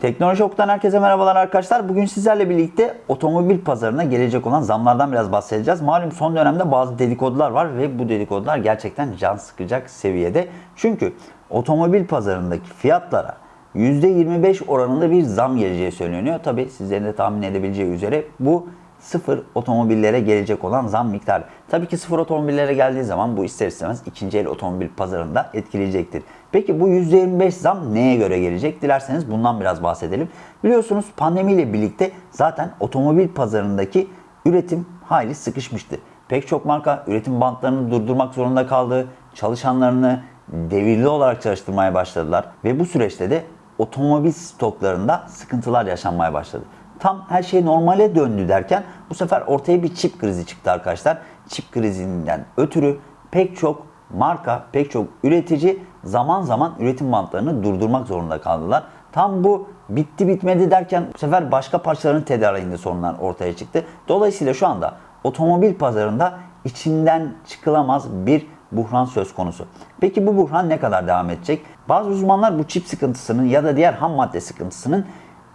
Teknoloji Ok'tan herkese merhabalar arkadaşlar. Bugün sizlerle birlikte otomobil pazarına gelecek olan zamlardan biraz bahsedeceğiz. Malum son dönemde bazı dedikodular var ve bu dedikodular gerçekten can sıkacak seviyede. Çünkü otomobil pazarındaki fiyatlara %25 oranında bir zam geleceği söyleniyor. Tabi sizlerin de tahmin edebileceği üzere bu sıfır otomobillere gelecek olan zam miktarı. Tabii ki sıfır otomobillere geldiği zaman bu ister istemez ikinci el otomobil pazarında etkileyecektir. Peki bu %25 zam neye göre gelecek? Dilerseniz bundan biraz bahsedelim. Biliyorsunuz pandemiyle birlikte zaten otomobil pazarındaki üretim hayli sıkışmıştı. Pek çok marka üretim bantlarını durdurmak zorunda kaldı. Çalışanlarını devirli olarak çalıştırmaya başladılar ve bu süreçte de otomobil stoklarında sıkıntılar yaşanmaya başladı. Tam her şey normale döndü derken bu sefer ortaya bir çip krizi çıktı arkadaşlar. Çip krizinden ötürü pek çok marka, pek çok üretici zaman zaman üretim bantlarını durdurmak zorunda kaldılar. Tam bu bitti bitmedi derken bu sefer başka parçaların tedariğinde sorunlar ortaya çıktı. Dolayısıyla şu anda otomobil pazarında içinden çıkılamaz bir buhran söz konusu. Peki bu buhran ne kadar devam edecek? Bazı uzmanlar bu çip sıkıntısının ya da diğer ham madde sıkıntısının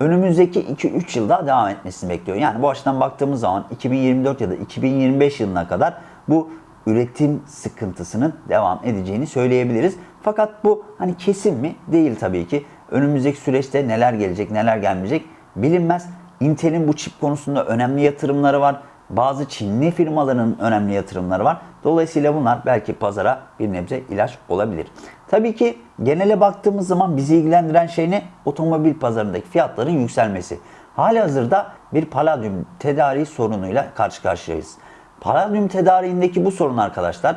önümüzdeki 2-3 yılda devam etmesini bekliyor. Yani bu açıdan baktığımız zaman 2024 ya da 2025 yılına kadar bu üretim sıkıntısının devam edeceğini söyleyebiliriz. Fakat bu hani kesin mi? Değil tabii ki. Önümüzdeki süreçte neler gelecek, neler gelmeyecek bilinmez. Intel'in bu çip konusunda önemli yatırımları var. Bazı Çinli firmaların önemli yatırımları var. Dolayısıyla bunlar belki pazara bir nebze ilaç olabilir. Tabii ki genele baktığımız zaman bizi ilgilendiren şey ne? Otomobil pazarındaki fiyatların yükselmesi. Hali hazırda bir paladyum tedariği sorunuyla karşı karşıyayız. Paladyum tedariğindeki bu sorun arkadaşlar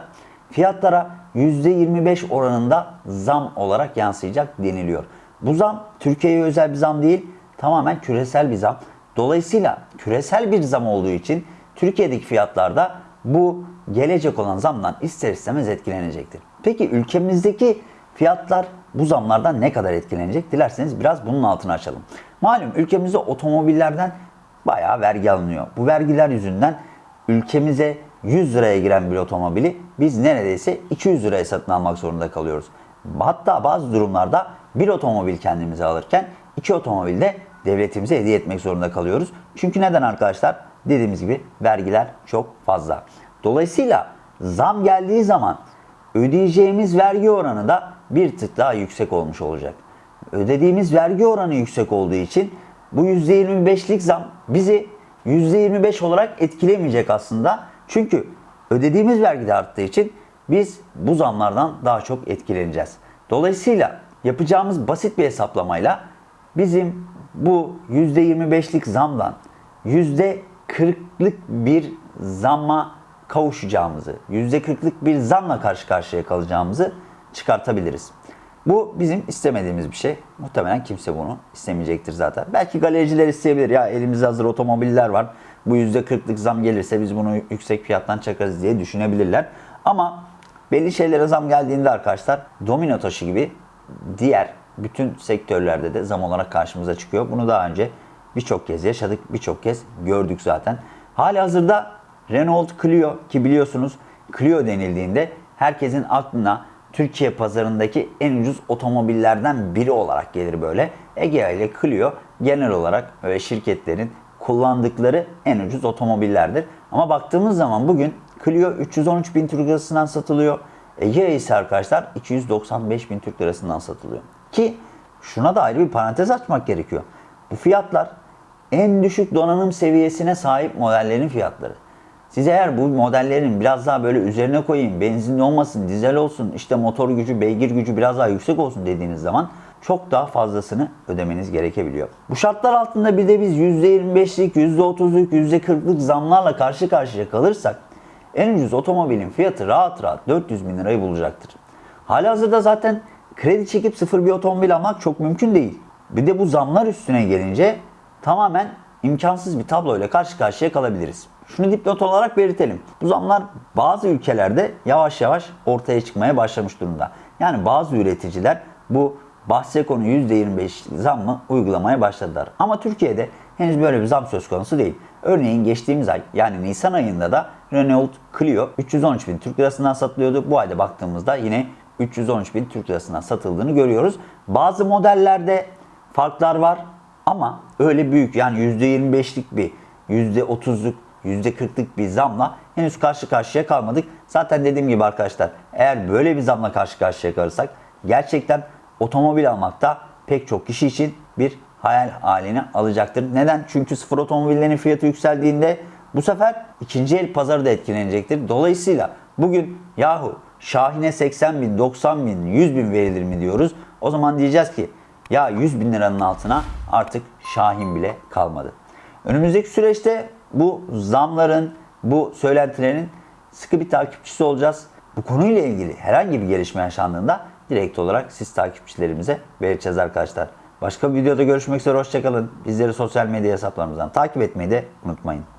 fiyatlara %25 oranında zam olarak yansıyacak deniliyor. Bu zam Türkiye'ye özel bir zam değil, tamamen küresel bir zam. Dolayısıyla küresel bir zam olduğu için Türkiye'deki fiyatlarda bu gelecek olan zamdan ister istemez etkilenecektir. Peki ülkemizdeki fiyatlar bu zamlardan ne kadar etkilenecek? Dilerseniz biraz bunun altını açalım. Malum ülkemizde otomobillerden bayağı vergi alınıyor. Bu vergiler yüzünden ülkemize 100 liraya giren bir otomobili biz neredeyse 200 liraya satın almak zorunda kalıyoruz. Hatta bazı durumlarda bir otomobil kendimize alırken iki otomobil de devletimize hediye etmek zorunda kalıyoruz. Çünkü neden arkadaşlar? Dediğimiz gibi vergiler çok fazla. Dolayısıyla zam geldiği zaman ödeyeceğimiz vergi oranı da bir tık daha yüksek olmuş olacak. Ödediğimiz vergi oranı yüksek olduğu için bu %25'lik zam bizi %25 olarak etkilemeyecek aslında. Çünkü ödediğimiz vergi de arttığı için biz bu zamlardan daha çok etkileneceğiz. Dolayısıyla yapacağımız basit bir hesaplamayla bizim bu %25'lik zamdan %40'lık bir zamma kavuşacağımızı, %40'lık bir zamla karşı karşıya kalacağımızı çıkartabiliriz. Bu bizim istemediğimiz bir şey. Muhtemelen kimse bunu istemeyecektir zaten. Belki galericiler isteyebilir. Ya elimizde hazır otomobiller var. Bu %40'lık zam gelirse biz bunu yüksek fiyattan çakarız diye düşünebilirler. Ama belli şeylere zam geldiğinde arkadaşlar domino taşı gibi diğer bütün sektörlerde de zam olarak karşımıza çıkıyor. Bunu daha önce birçok kez yaşadık, birçok kez gördük zaten. Hali hazırda Renault Clio ki biliyorsunuz Clio denildiğinde herkesin aklına Türkiye pazarındaki en ucuz otomobillerden biri olarak gelir böyle. Egea ile Clio genel olarak şirketlerin kullandıkları en ucuz otomobillerdir. Ama baktığımız zaman bugün Clio 313 bin Türk lirasından satılıyor. Egea ise arkadaşlar 295 bin Türk lirasından satılıyor. Ki şuna da ayrı bir parantez açmak gerekiyor. Bu fiyatlar en düşük donanım seviyesine sahip modellerin fiyatları. Siz eğer bu modellerin biraz daha böyle üzerine koyayım, benzinli olmasın, dizel olsun, işte motor gücü, beygir gücü biraz daha yüksek olsun dediğiniz zaman çok daha fazlasını ödemeniz gerekebiliyor. Bu şartlar altında bir de biz %25'lik, %30'luk, %40'lık zamlarla karşı karşıya kalırsak en ucuz otomobilin fiyatı rahat rahat 400 bin lirayı bulacaktır. Halihazırda zaten kredi çekip sıfır bir otomobil almak çok mümkün değil. Bir de bu zamlar üstüne gelince tamamen imkansız bir tabloyla karşı karşıya kalabiliriz. Şunu dipnot olarak belirtelim. Bu zamlar bazı ülkelerde yavaş yavaş ortaya çıkmaya başlamış durumda. Yani bazı üreticiler bu bahse konu %25 zammı uygulamaya başladılar. Ama Türkiye'de henüz böyle bir zam söz konusu değil. Örneğin geçtiğimiz ay yani Nisan ayında da Renault Clio 313 bin Türk lirasından satılıyordu. Bu ayda baktığımızda yine 313 bin Türk lirasından satıldığını görüyoruz. Bazı modellerde farklar var. Ama öyle büyük yani %25'lik bir, %30'luk, %40'lık bir zamla henüz karşı karşıya kalmadık. Zaten dediğim gibi arkadaşlar eğer böyle bir zamla karşı karşıya kalırsak gerçekten otomobil almakta pek çok kişi için bir hayal haline alacaktır. Neden? Çünkü sıfır otomobillerin fiyatı yükseldiğinde bu sefer ikinci el pazarı da etkilenecektir. Dolayısıyla bugün yahu Şahin'e 80 bin, 90 bin, 100 bin verilir mi diyoruz. O zaman diyeceğiz ki ya 100 bin liranın altına artık Şahin bile kalmadı. Önümüzdeki süreçte bu zamların, bu söylentilerin sıkı bir takipçisi olacağız. Bu konuyla ilgili herhangi bir gelişme yaşandığında direkt olarak siz takipçilerimize vereceğiz arkadaşlar. Başka bir videoda görüşmek üzere hoşçakalın. Bizleri sosyal medya hesaplarımızdan takip etmeyi de unutmayın.